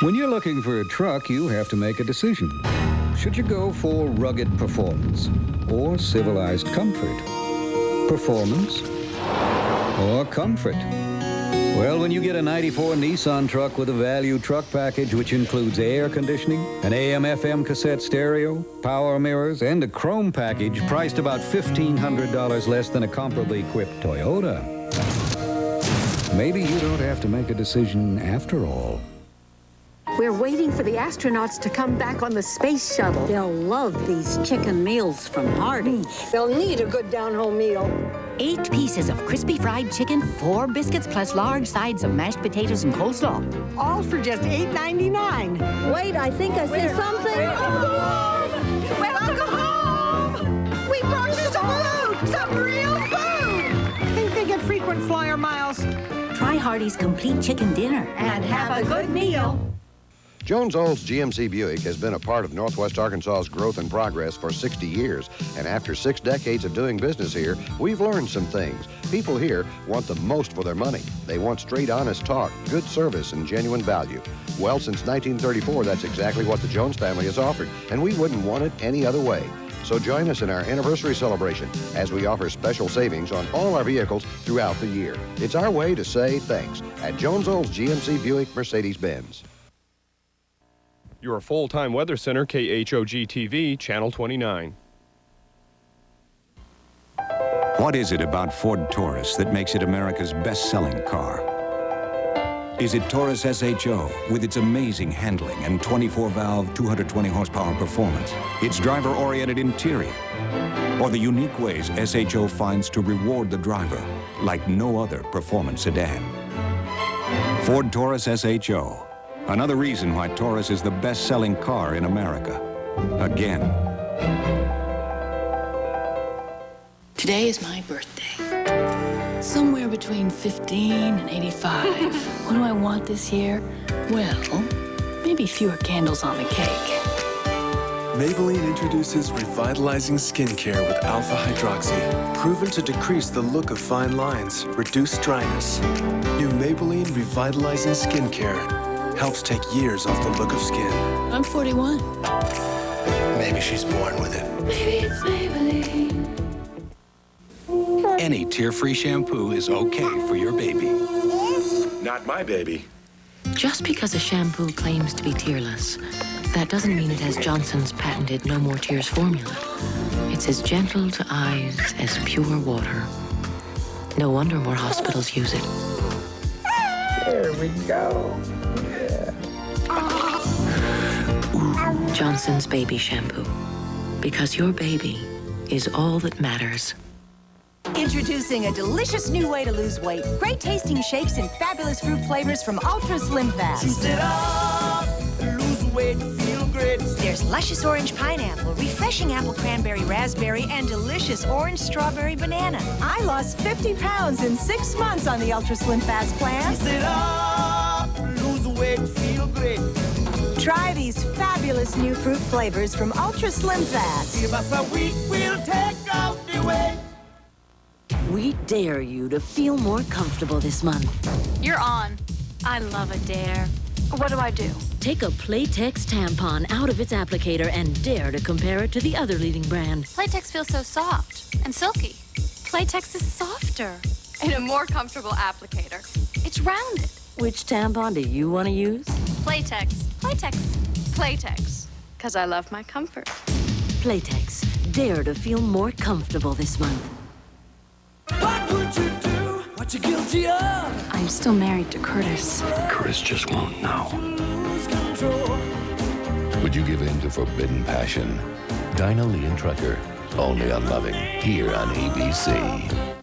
When you're looking for a truck, you have to make a decision. Should you go for rugged performance or civilized comfort? Performance or comfort? Well, when you get a 94 Nissan truck with a value truck package which includes air conditioning, an AM-FM cassette stereo, power mirrors, and a chrome package priced about $1,500 less than a comparably equipped Toyota, maybe you don't have to make a decision after all. We're waiting for the astronauts to come back on the space shuttle. They'll love these chicken meals from Hardee's. Mm. They'll need a good down-home meal. Eight pieces of crispy fried chicken, four biscuits, plus large sides of mashed potatoes and coleslaw. All for just $8.99. Wait, I think I see something. Welcome home! Welcome home! We brought you some food! Some real food! Think they get frequent flyer miles. Try Hardee's complete chicken dinner And have a good meal. Jones Olds GMC Buick has been a part of Northwest Arkansas's growth and progress for 60 years. And after six decades of doing business here, we've learned some things. People here want the most for their money. They want straight, honest talk, good service, and genuine value. Well, since 1934, that's exactly what the Jones family has offered, and we wouldn't want it any other way. So join us in our anniversary celebration as we offer special savings on all our vehicles throughout the year. It's our way to say thanks at Jones Olds GMC Buick Mercedes-Benz. Your full-time weather center, KHOG TV, Channel 29. What is it about Ford Taurus that makes it America's best-selling car? Is it Taurus SHO with its amazing handling and 24-valve, 220 horsepower performance, its driver-oriented interior, or the unique ways SHO finds to reward the driver like no other performance sedan? Ford Taurus SHO, another reason why Taurus is the best-selling car in America. Again. Today is my birthday. Somewhere between 15 and 85. what do I want this year? Well, maybe fewer candles on the cake. Maybelline introduces revitalizing skincare with alpha hydroxy, proven to decrease the look of fine lines, reduce dryness. New Maybelline revitalizing skincare helps take years off the look of skin. I'm 41. Maybe she's born with it. Maybe it's Maybelline. Any tear-free shampoo is okay for your baby. Not my baby. Just because a shampoo claims to be tearless, that doesn't mean it has Johnson's patented No More Tears formula. It's as gentle to eyes as pure water. No wonder more hospitals use it. There we go. Johnson's Baby Shampoo. Because your baby is all that matters. Introducing a delicious new way to lose weight. Great tasting shakes and fabulous fruit flavors from Ultra Slim Fast. There's luscious orange pineapple, refreshing apple cranberry raspberry, and delicious orange strawberry banana. I lost 50 pounds in six months on the Ultra Slim Fast plan. Juice it up, lose weight, feel great. Try these fabulous new fruit flavors from Ultra Slim Fast. Give us a week, we'll take out the weight. We dare you to feel more comfortable this month. You're on. I love a dare. What do I do? Take a Playtex tampon out of its applicator and dare to compare it to the other leading brand. Playtex feels so soft and silky. Playtex is softer and a more comfortable applicator. It's rounded. Which tampon do you want to use? Playtex. Playtex. Playtex. Because I love my comfort. Playtex. Dare to feel more comfortable this month. What would you do? What you guilty of? I'm still married to Curtis. Curtis just won't know. Would you give in to forbidden passion? Dinah Lee and Trucker, only on Loving, here on ABC.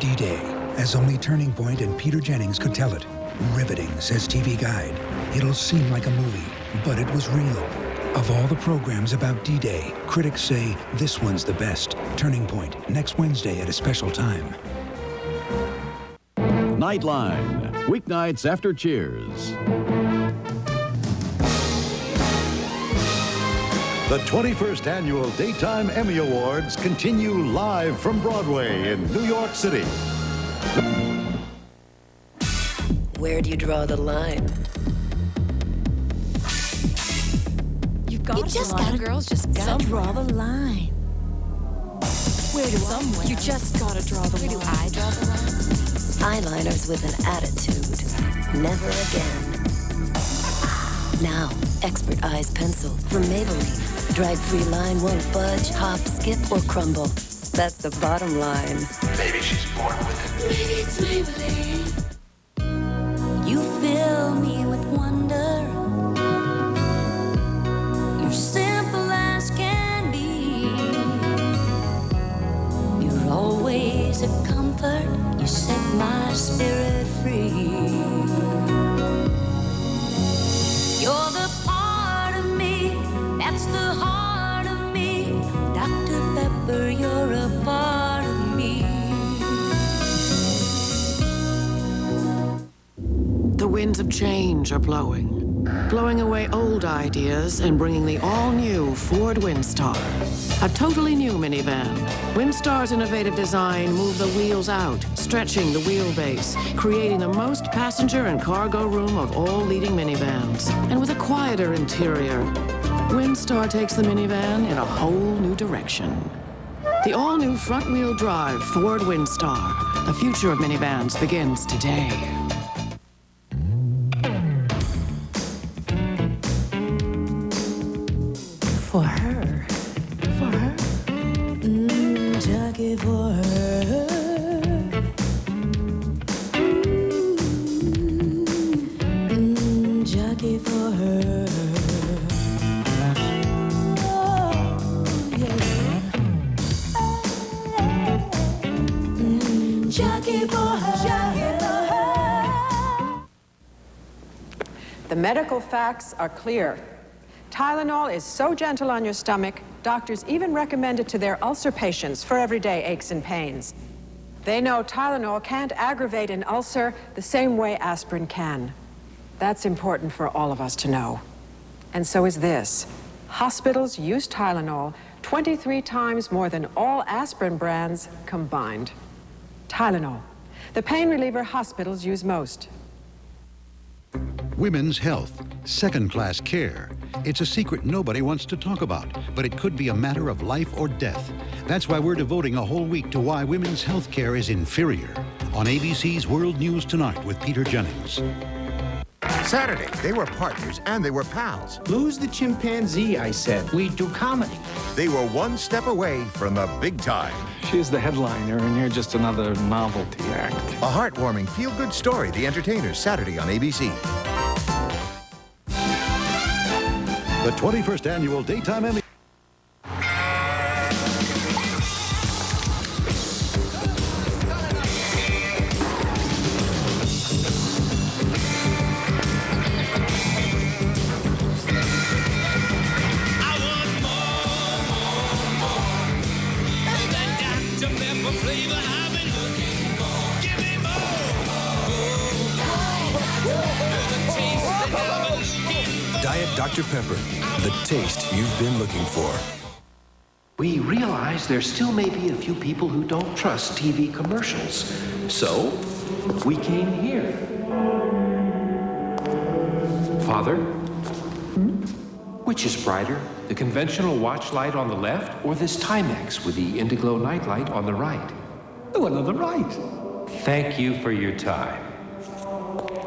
D-Day, as only Turning Point and Peter Jennings could tell it. Riveting, says TV Guide. It'll seem like a movie, but it was real. Of all the programs about D-Day, critics say this one's the best. Turning Point, next Wednesday at a special time. Nightline, weeknights after Cheers. The 21st Annual Daytime Emmy Awards continue live from Broadway in New York City. Where do you draw the line? You just gotta, girls just gotta draw the line. Where do Somewhere. You just gotta draw the Where do. I draw the line? Eyeliners with an attitude. Never again. Now, Expert Eyes Pencil from Maybelline. Drag-free line won't budge, hop, skip, or crumble. That's the bottom line. Maybe she's born with it. Maybe it's Maybelline. You fill me with wonder. You're simple as can be. You're always a comfort. You set my spirit free. You're the part of me that's the heart of me. Dr. Pepper, you're a part of me. The winds of change are blowing, blowing away old ideas and bringing the all-new Ford Windstar. A totally new minivan. Windstar's innovative design moved the wheels out, stretching the wheelbase, creating the most passenger and cargo room of all leading minivans. And with a quieter interior, Windstar takes the minivan in a whole new direction. The all-new front-wheel drive Ford Windstar. The future of minivans begins today. For her. For her. The medical facts are clear. Tylenol is so gentle on your stomach, doctors even recommend it to their ulcer patients for everyday aches and pains. They know Tylenol can't aggravate an ulcer the same way aspirin can. That's important for all of us to know. And so is this. Hospitals use Tylenol 23 times more than all aspirin brands combined. Tylenol, the pain reliever hospitals use most. Women's health, second class care. It's a secret nobody wants to talk about, but it could be a matter of life or death. That's why we're devoting a whole week to why women's health care is inferior on ABC's World News Tonight with Peter Jennings. Saturday, they were partners and they were pals. Lose the chimpanzee, I said. We do comedy. They were one step away from the big time. She's the headliner, and you're just another novelty act. A heartwarming, feel good story, The Entertainers, Saturday on ABC. The 21st Annual Daytime Emmy. Pepper, the taste you've been looking for. We realize there still may be a few people who don't trust TV commercials. So, we came here. Father? Hmm? Which is brighter, the conventional watch light on the left or this Timex with the Indiglo nightlight on the right? Oh, the one on the right. Thank you for your time.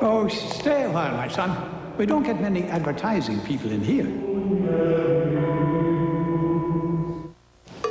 Oh, stay a while, my son. We don't get many advertising people in here.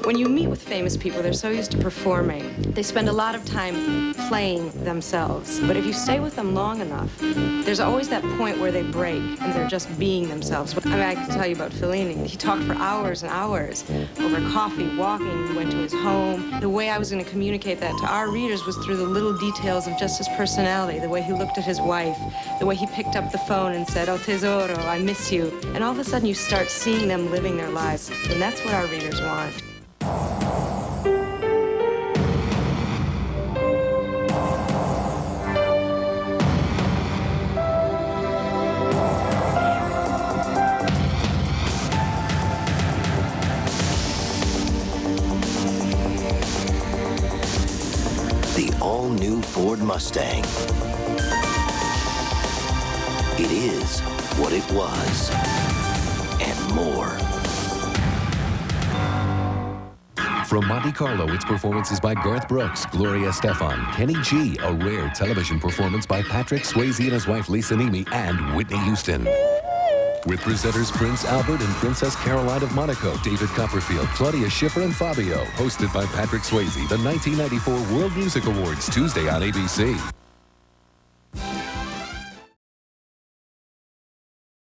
When you meet with famous people, they're so used to performing. They spend a lot of time playing themselves. But if you stay with them long enough, there's always that point where they break and they're just being themselves. I mean, I can tell you about Fellini. He talked for hours and hours over coffee, walking, we went to his home. The way I was going to communicate that to our readers was through the little details of just his personality, the way he looked at his wife, the way he picked up the phone and said, oh, tesoro, I miss you. And all of a sudden you start seeing them living their lives. And that's what our readers want. The all-new Ford Mustang. It is what it was. And more. From Monte Carlo, its performances by Garth Brooks, Gloria Estefan, Kenny G, a rare television performance by Patrick Swayze and his wife Lisa Niemi, and Whitney Houston. With presenters Prince Albert and Princess Caroline of Monaco, David Copperfield, Claudia Schiffer, and Fabio. Hosted by Patrick Swayze, the 1994 World Music Awards, Tuesday on ABC.